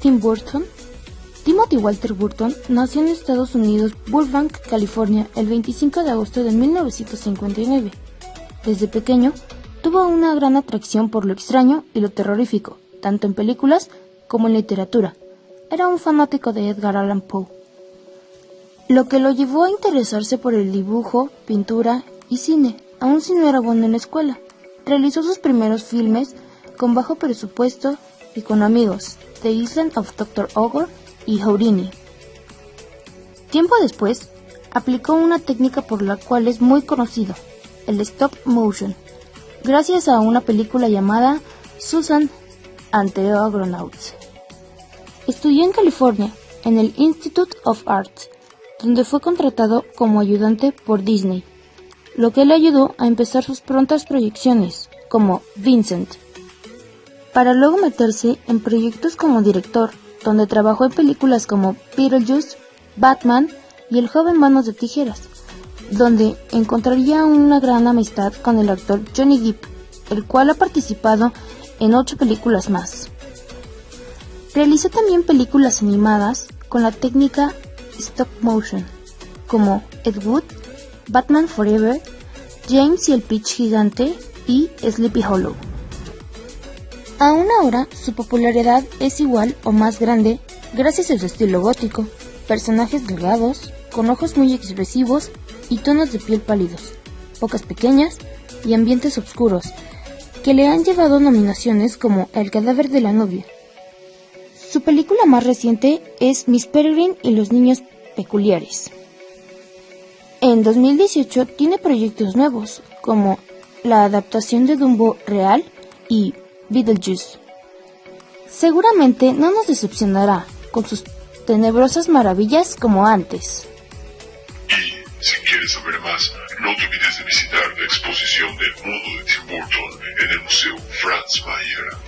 Tim Burton? Timothy Walter Burton nació en Estados Unidos, Burbank, California, el 25 de agosto de 1959. Desde pequeño, tuvo una gran atracción por lo extraño y lo terrorífico, tanto en películas como en literatura. Era un fanático de Edgar Allan Poe. Lo que lo llevó a interesarse por el dibujo, pintura y cine, aun si no era bueno en la escuela. Realizó sus primeros filmes con bajo presupuesto y con amigos, The Island of Dr. Ogre y Houdini. Tiempo después, aplicó una técnica por la cual es muy conocido, el stop motion, gracias a una película llamada Susan and the Argonauts. Estudió en California, en el Institute of Arts, donde fue contratado como ayudante por Disney, lo que le ayudó a empezar sus prontas proyecciones, como Vincent, para luego meterse en proyectos como director, donde trabajó en películas como Beetlejuice, Batman y El joven manos de tijeras, donde encontraría una gran amistad con el actor Johnny Depp, el cual ha participado en ocho películas más. Realizó también películas animadas con la técnica stop motion, como Ed Wood, Batman Forever, James y el Pitch Gigante y Sleepy Hollow. Aún ahora su popularidad es igual o más grande gracias a su estilo gótico, personajes delgados, con ojos muy expresivos y tonos de piel pálidos, bocas pequeñas y ambientes oscuros, que le han llevado nominaciones como El cadáver de la novia. Su película más reciente es Miss Peregrine y los niños peculiares. En 2018 tiene proyectos nuevos, como la adaptación de Dumbo real y Beetlejuice. Seguramente no nos decepcionará con sus tenebrosas maravillas como antes. Y si quieres saber más, no te olvides de visitar la exposición del mundo de Tim Burton en el Museo Franz Mayer.